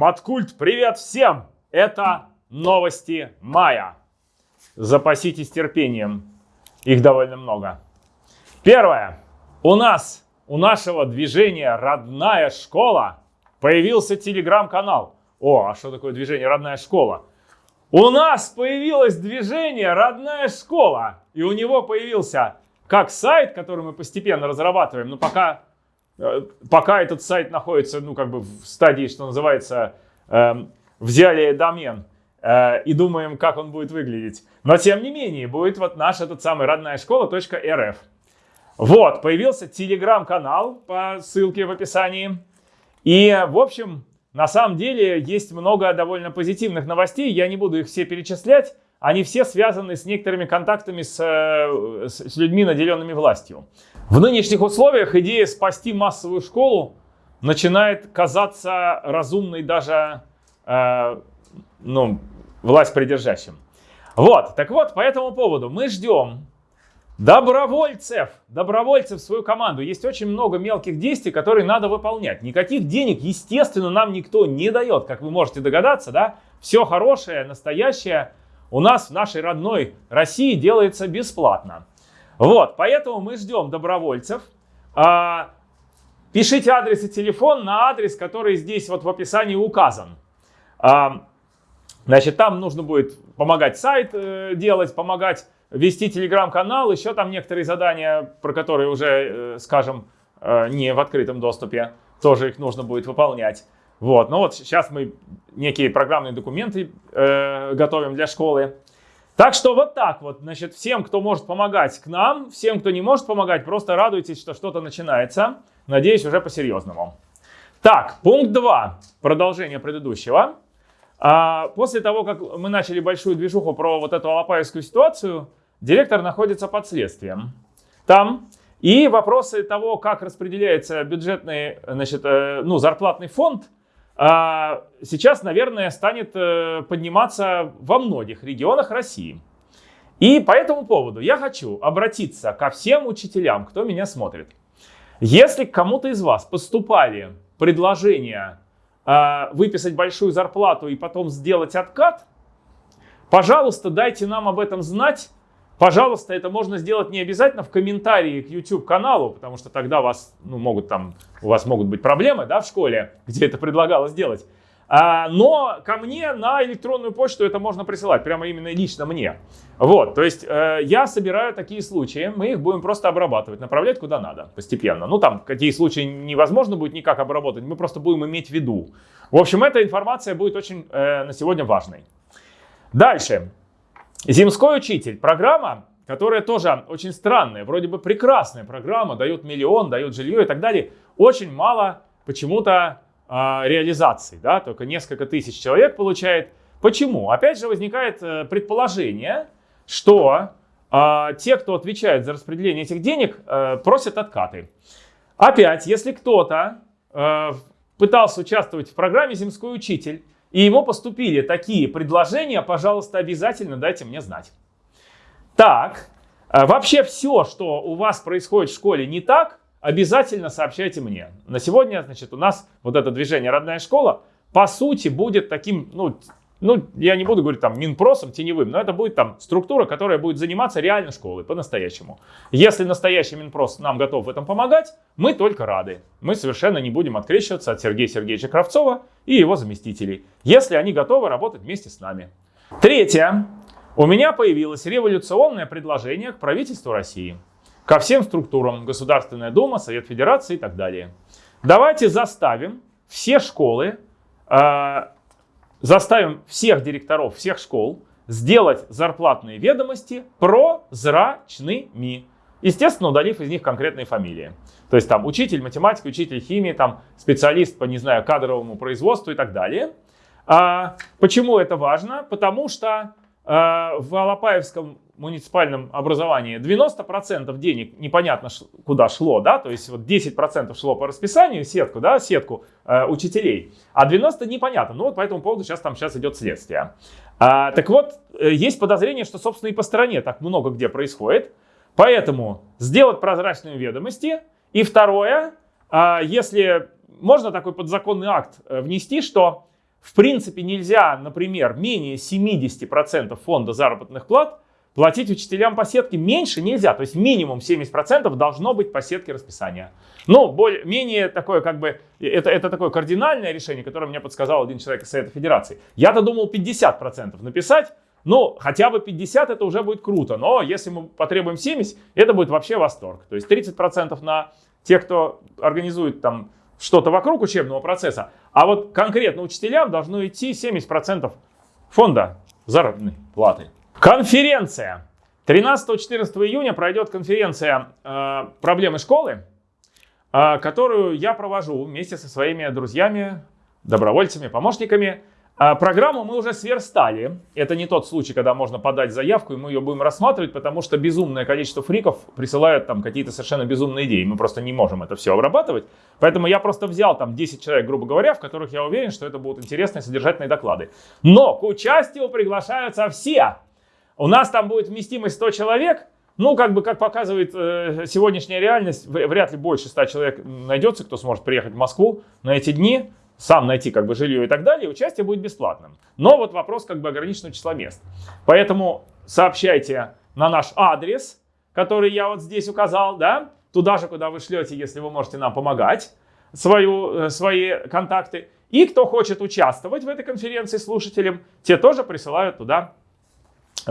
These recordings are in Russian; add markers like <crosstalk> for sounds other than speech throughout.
Маткульт, привет всем! Это новости мая. Запаситесь терпением, их довольно много. Первое. У нас, у нашего движения «Родная школа» появился телеграм-канал. О, а что такое движение «Родная школа»? У нас появилось движение «Родная школа», и у него появился как сайт, который мы постепенно разрабатываем, но пока пока этот сайт находится, ну, как бы в стадии, что называется, э, взяли домен э, и думаем, как он будет выглядеть. Но, тем не менее, будет вот наш этот самый родная школа.рф. Вот, появился телеграм-канал по ссылке в описании. И, в общем, на самом деле есть много довольно позитивных новостей. Я не буду их все перечислять. Они все связаны с некоторыми контактами с, э, с людьми, наделенными властью. В нынешних условиях идея спасти массовую школу начинает казаться разумной даже э, ну, власть придержащим. Вот, так вот, по этому поводу мы ждем добровольцев, добровольцев в свою команду. Есть очень много мелких действий, которые надо выполнять. Никаких денег, естественно, нам никто не дает, как вы можете догадаться, да? Все хорошее, настоящее у нас в нашей родной России делается бесплатно. Вот, поэтому мы ждем добровольцев. А, пишите адрес и телефон на адрес, который здесь вот в описании указан. А, значит, там нужно будет помогать сайт э, делать, помогать вести телеграм-канал, еще там некоторые задания, про которые уже, э, скажем, э, не в открытом доступе, тоже их нужно будет выполнять. Вот, ну вот сейчас мы некие программные документы э, готовим для школы. Так что вот так вот, значит, всем, кто может помогать к нам, всем, кто не может помогать, просто радуйтесь, что что-то начинается. Надеюсь, уже по-серьезному. Так, пункт 2, продолжение предыдущего. А, после того, как мы начали большую движуху про вот эту алапаевскую ситуацию, директор находится под следствием. Там и вопросы того, как распределяется бюджетный, значит, э, ну, зарплатный фонд – сейчас, наверное, станет э, подниматься во многих регионах России. И по этому поводу я хочу обратиться ко всем учителям, кто меня смотрит. Если кому-то из вас поступали предложения э, выписать большую зарплату и потом сделать откат, пожалуйста, дайте нам об этом знать Пожалуйста, это можно сделать не обязательно в комментарии к YouTube каналу, потому что тогда вас, ну, могут там, у вас могут быть проблемы да, в школе, где это предлагалось делать. А, но ко мне на электронную почту это можно присылать, прямо именно лично мне. Вот, то есть э, я собираю такие случаи, мы их будем просто обрабатывать, направлять куда надо постепенно. Ну там, какие случаи невозможно будет никак обработать, мы просто будем иметь в виду. В общем, эта информация будет очень э, на сегодня важной. Дальше. Земской учитель. Программа, которая тоже очень странная, вроде бы прекрасная программа, дает миллион, дает жилье и так далее. Очень мало почему-то э, реализации, да, только несколько тысяч человек получает. Почему? Опять же возникает э, предположение, что э, те, кто отвечает за распределение этих денег, э, просят откаты. Опять, если кто-то э, пытался участвовать в программе «Земской учитель», и ему поступили такие предложения, пожалуйста, обязательно дайте мне знать. Так, э, вообще все, что у вас происходит в школе не так, обязательно сообщайте мне. На сегодня, значит, у нас вот это движение «Родная школа» по сути будет таким, ну, ну, я не буду говорить там Минпросом, теневым, но это будет там структура, которая будет заниматься реально школой, по-настоящему. Если настоящий Минпрос нам готов в этом помогать, мы только рады. Мы совершенно не будем открещиваться от Сергея Сергеевича Кравцова и его заместителей, если они готовы работать вместе с нами. Третье. У меня появилось революционное предложение к правительству России, ко всем структурам, Государственная Дума, Совет Федерации и так далее. Давайте заставим все школы э, заставим всех директоров всех школ сделать зарплатные ведомости прозрачными. Естественно, удалив из них конкретные фамилии. То есть там учитель математики, учитель химии, там специалист по, не знаю, кадровому производству и так далее. А, почему это важно? Потому что а, в Алапаевском муниципальном образовании 90% денег непонятно куда шло, да, то есть вот 10% шло по расписанию, сетку, да, сетку э, учителей, а 90% непонятно. Ну вот по этому поводу сейчас там сейчас идет следствие. А, так вот, э, есть подозрение, что, собственно, и по стране так много где происходит. Поэтому сделать прозрачные ведомости. И второе, а, если можно такой подзаконный акт э, внести, что в принципе нельзя, например, менее 70% фонда заработных плат платить учителям по сетке меньше нельзя. То есть минимум 70% должно быть по сетке расписания. Но более, менее такое как бы, это, это такое кардинальное решение, которое мне подсказал один человек из Совета Федерации. Я-то думал 50% написать, ну, хотя бы 50 это уже будет круто, но если мы потребуем 70, это будет вообще восторг. То есть 30% на тех, кто организует там что-то вокруг учебного процесса, а вот конкретно учителям должно идти 70% фонда заработной платы. Конференция. 13-14 июня пройдет конференция э, «Проблемы школы», э, которую я провожу вместе со своими друзьями, добровольцами, помощниками. А программу мы уже сверстали. Это не тот случай, когда можно подать заявку, и мы ее будем рассматривать, потому что безумное количество фриков присылают там какие-то совершенно безумные идеи. Мы просто не можем это все обрабатывать. Поэтому я просто взял там 10 человек, грубо говоря, в которых я уверен, что это будут интересные содержательные доклады. Но к участию приглашаются все. У нас там будет вместимость 100 человек. Ну, как бы, как показывает э, сегодняшняя реальность, вряд ли больше 100 человек найдется, кто сможет приехать в Москву на эти дни сам найти как бы жилье и так далее, участие будет бесплатным. Но вот вопрос как бы ограниченного числа мест. Поэтому сообщайте на наш адрес, который я вот здесь указал, да, туда же, куда вы шлете, если вы можете нам помогать, свою, э, свои контакты. И кто хочет участвовать в этой конференции слушателям, те тоже присылают туда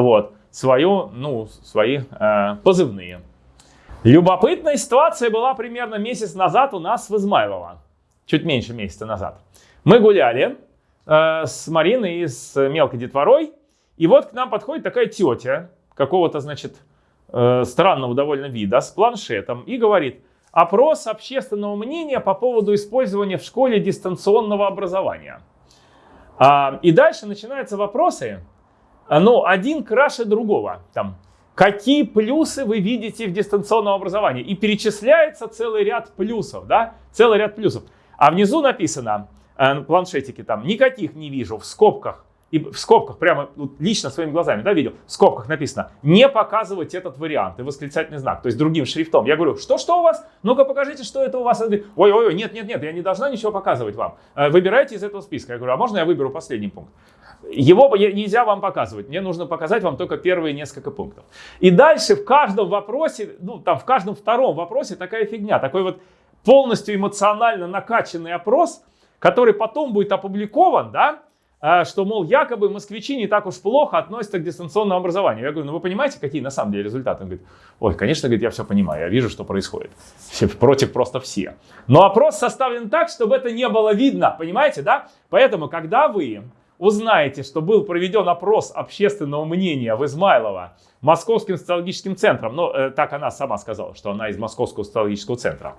вот, свою, ну, свои э, позывные. Любопытная ситуация была примерно месяц назад у нас в Измайлово чуть меньше месяца назад. Мы гуляли э, с Мариной и с мелкой детворой, и вот к нам подходит такая тетя какого-то, значит, э, странного довольно вида с планшетом и говорит, опрос общественного мнения по поводу использования в школе дистанционного образования. А, и дальше начинаются вопросы, ну, один краше другого. Там, какие плюсы вы видите в дистанционном образовании? И перечисляется целый ряд плюсов, да, целый ряд плюсов. А внизу написано, э, на планшетике там, никаких не вижу, в скобках, и в скобках, прямо вот, лично своими глазами, да, видел, в скобках написано, не показывать этот вариант, и восклицательный знак, то есть другим шрифтом. Я говорю, что, что у вас? Ну-ка покажите, что это у вас. Ой-ой-ой, нет, нет, нет, я не должна ничего показывать вам. Э, выбирайте из этого списка. Я говорю, а можно я выберу последний пункт? Его нельзя вам показывать, мне нужно показать вам только первые несколько пунктов. И дальше в каждом вопросе, ну там в каждом втором вопросе такая фигня, такой вот полностью эмоционально накачанный опрос, который потом будет опубликован, да, что, мол, якобы москвичи не так уж плохо относятся к дистанционному образованию. Я говорю, ну вы понимаете, какие на самом деле результаты? Он говорит, ой, конечно, говорит, я все понимаю, я вижу, что происходит. Все, против просто все. Но опрос составлен так, чтобы это не было видно, понимаете, да? Поэтому, когда вы узнаете, что был проведен опрос общественного мнения в Измайлово Московским социологическим центром, ну, э, так она сама сказала, что она из Московского социологического центра,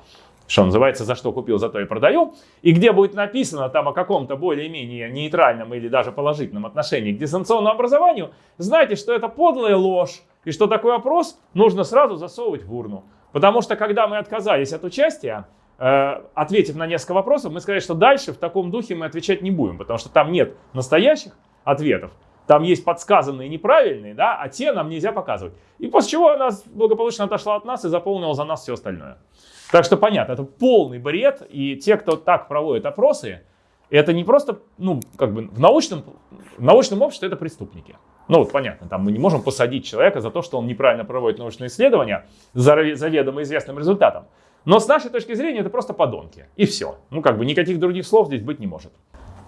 что называется, за что купил, за то и продаю, и где будет написано там о каком-то более-менее нейтральном или даже положительном отношении к дистанционному образованию, знайте, что это подлая ложь, и что такой опрос нужно сразу засовывать в урну. Потому что когда мы отказались от участия, э, ответив на несколько вопросов, мы сказали, что дальше в таком духе мы отвечать не будем, потому что там нет настоящих ответов, там есть подсказанные неправильные, да, а те нам нельзя показывать. И после чего она благополучно отошла от нас и заполнила за нас все остальное. Так что понятно, это полный бред, и те, кто так проводит опросы, это не просто, ну, как бы в научном, в научном обществе это преступники. Ну, вот понятно, там мы не можем посадить человека за то, что он неправильно проводит научные исследования за заведомо известным результатом. Но с нашей точки зрения это просто подонки. И все. Ну, как бы никаких других слов здесь быть не может.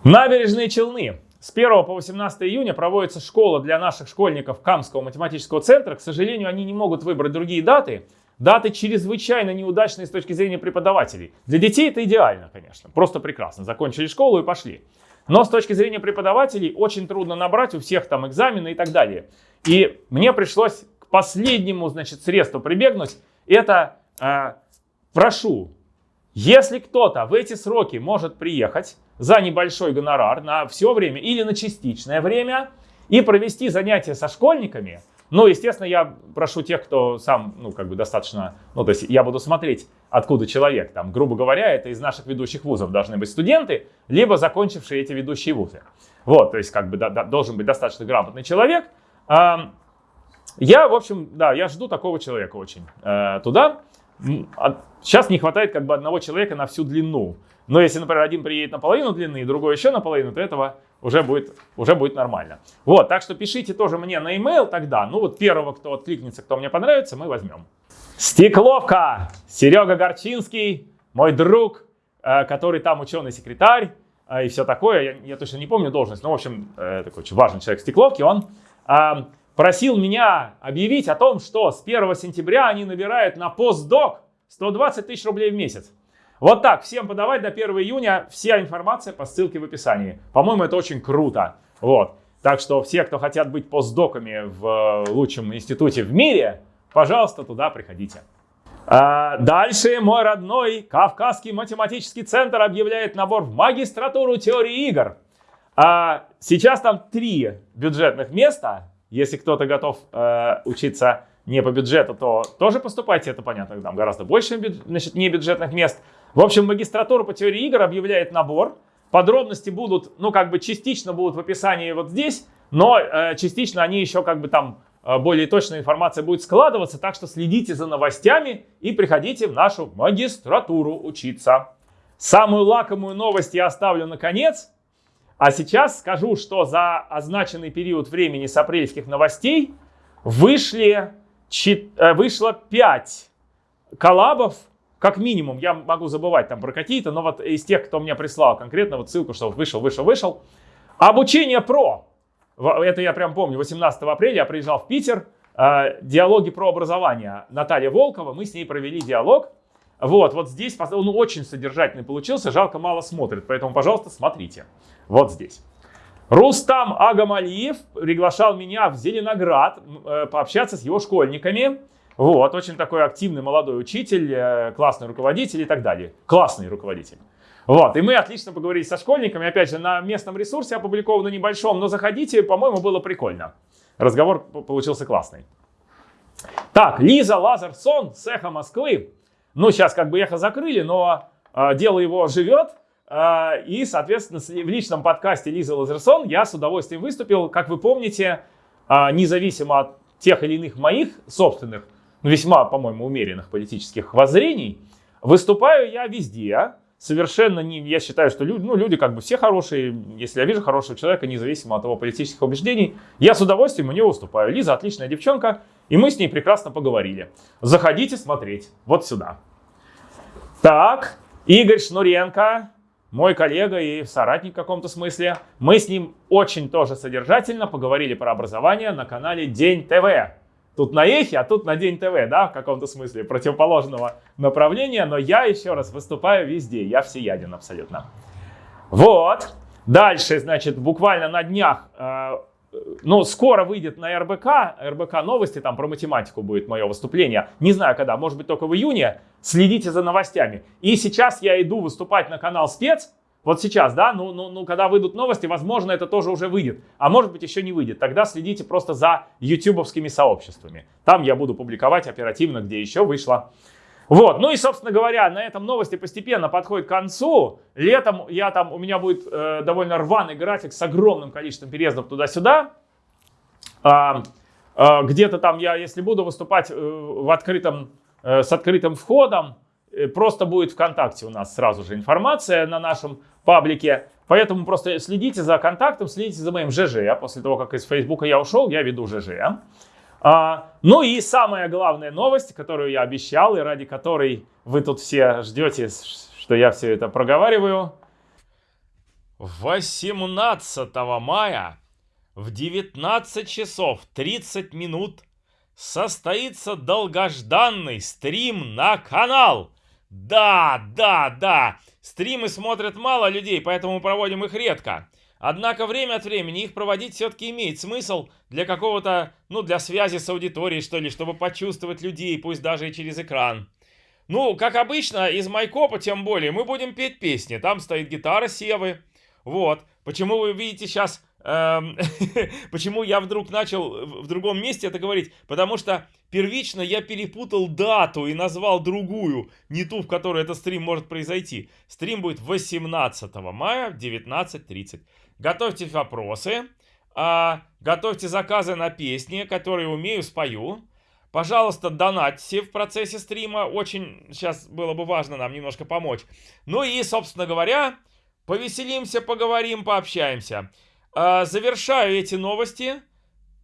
Набережные Челны. С 1 по 18 июня проводится школа для наших школьников Камского математического центра. К сожалению, они не могут выбрать другие даты. Даты чрезвычайно неудачные с точки зрения преподавателей. Для детей это идеально, конечно, просто прекрасно. Закончили школу и пошли. Но с точки зрения преподавателей очень трудно набрать, у всех там экзамены и так далее. И мне пришлось к последнему, значит, средству прибегнуть. Это э, прошу, если кто-то в эти сроки может приехать за небольшой гонорар на все время или на частичное время и провести занятия со школьниками, ну, естественно, я прошу тех, кто сам, ну, как бы достаточно, ну, то есть я буду смотреть, откуда человек, там, грубо говоря, это из наших ведущих вузов должны быть студенты, либо закончившие эти ведущие вузы. Вот, то есть, как бы, да, да, должен быть достаточно грамотный человек. Я, в общем, да, я жду такого человека очень э, туда. Сейчас не хватает как бы одного человека на всю длину. Но если, например, один приедет на половину длины, другой еще на половину, то этого уже будет, уже будет нормально. Вот, так что пишите тоже мне на e-mail тогда. Ну вот первого, кто откликнется, кто мне понравится, мы возьмем. Стекловка! Серега Горчинский, мой друг, э, который там ученый-секретарь э, и все такое. Я, я точно не помню должность, но, в общем, э, такой очень важный человек в Стекловке. Он просил меня объявить о том, что с 1 сентября они набирают на постдок 120 тысяч рублей в месяц. Вот так, всем подавать до 1 июня. Вся информация по ссылке в описании. По-моему, это очень круто. Вот. Так что все, кто хотят быть постдоками в лучшем институте в мире, пожалуйста, туда приходите. А дальше мой родной Кавказский математический центр объявляет набор в магистратуру теории игр. А сейчас там три бюджетных места. Если кто-то готов э, учиться не по бюджету, то тоже поступайте, это понятно, там гораздо больше значит, не бюджетных мест. В общем, магистратура по теории игр объявляет набор. Подробности будут, ну, как бы частично будут в описании вот здесь, но э, частично они еще как бы там э, более точная информация будет складываться, так что следите за новостями и приходите в нашу магистратуру учиться. Самую лакомую новость я оставлю на конец. А сейчас скажу, что за означенный период времени с апрельских новостей вышли, э, вышло 5 коллабов как минимум, я могу забывать там про какие-то, но вот из тех, кто мне прислал конкретно вот ссылку, что вышел, вышел, вышел. Обучение про. Это я прям помню, 18 апреля я приезжал в Питер, э, диалоги про образование. Наталья Волкова, мы с ней провели диалог. Вот, вот здесь он очень содержательный получился, жалко мало смотрит, поэтому, пожалуйста, смотрите. Вот здесь. Рустам Агамалиев приглашал меня в Зеленоград э, пообщаться с его школьниками. Вот, очень такой активный молодой учитель, э, классный руководитель и так далее. Классный руководитель. Вот, и мы отлично поговорили со школьниками, опять же, на местном ресурсе, опубликовано небольшом, но заходите, по-моему, было прикольно. Разговор получился классный. Так, Лиза Лазарсон с «Эхо Москвы». Ну, сейчас как бы «Эхо» закрыли, но э, дело его живет. Э, и, соответственно, в личном подкасте Лиза Лазерсон я с удовольствием выступил. Как вы помните, э, независимо от тех или иных моих собственных ну, весьма, по-моему, умеренных политических воззрений, выступаю я везде. Совершенно не, я считаю, что люди, ну, люди как бы все хорошие. Если я вижу хорошего человека, независимо от его политических убеждений, я с удовольствием у него выступаю. Лиза отличная девчонка, и мы с ней прекрасно поговорили. Заходите смотреть вот сюда. Так, Игорь Шнуренко, мой коллега и соратник в каком-то смысле. Мы с ним очень тоже содержательно поговорили про образование на канале День ТВ. Тут на эхе, а тут на День ТВ, да, в каком-то смысле противоположного направления, но я еще раз выступаю везде, я всеяден абсолютно. Вот, дальше, значит, буквально на днях, э, ну, скоро выйдет на РБК, РБК новости, там про математику будет мое выступление, не знаю когда, может быть только в июне, следите за новостями. И сейчас я иду выступать на канал Спец, вот сейчас, да, ну, ну, ну, когда выйдут новости, возможно, это тоже уже выйдет. А может быть, еще не выйдет. Тогда следите просто за ютубовскими сообществами. Там я буду публиковать оперативно, где еще вышло. Вот, ну и, собственно говоря, на этом новости постепенно подходят к концу. Летом я там, у меня будет э, довольно рваный график с огромным количеством переездов туда-сюда. А, а, где-то там я, если буду выступать э, в открытом, э, с открытым входом, просто будет ВКонтакте у нас сразу же информация на нашем паблике. Поэтому просто следите за контактом, следите за моим ЖЖ. После того, как из Фейсбука я ушел, я веду ЖЖ. А, ну и самая главная новость, которую я обещал и ради которой вы тут все ждете, что я все это проговариваю. 18 мая в 19 часов 30 минут состоится долгожданный стрим на канал да, да, да, стримы смотрят мало людей, поэтому проводим их редко. Однако время от времени их проводить все-таки имеет смысл для какого-то, ну, для связи с аудиторией, что ли, чтобы почувствовать людей, пусть даже и через экран. Ну, как обычно, из Майкопа тем более, мы будем петь песни. Там стоит гитара Севы. Вот. Почему вы видите сейчас <laughs> почему я вдруг начал в другом месте это говорить? Потому что первично я перепутал дату и назвал другую, не ту, в которой этот стрим может произойти. Стрим будет 18 мая в 19.30. Готовьте вопросы, а, готовьте заказы на песни, которые умею, спою. Пожалуйста, донатьте в процессе стрима. Очень сейчас было бы важно нам немножко помочь. Ну и, собственно говоря, повеселимся, поговорим, пообщаемся. А, завершаю эти новости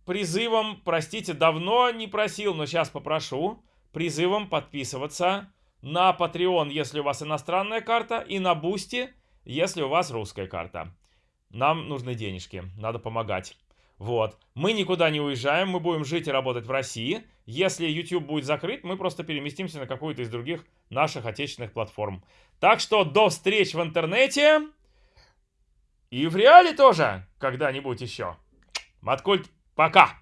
призывом, простите, давно не просил, но сейчас попрошу, призывом подписываться на Patreon, если у вас иностранная карта, и на Boosty, если у вас русская карта. Нам нужны денежки, надо помогать. Вот. Мы никуда не уезжаем, мы будем жить и работать в России. Если YouTube будет закрыт, мы просто переместимся на какую-то из других наших отечественных платформ. Так что до встреч в интернете. И в реале тоже когда-нибудь еще. Маткульт, пока!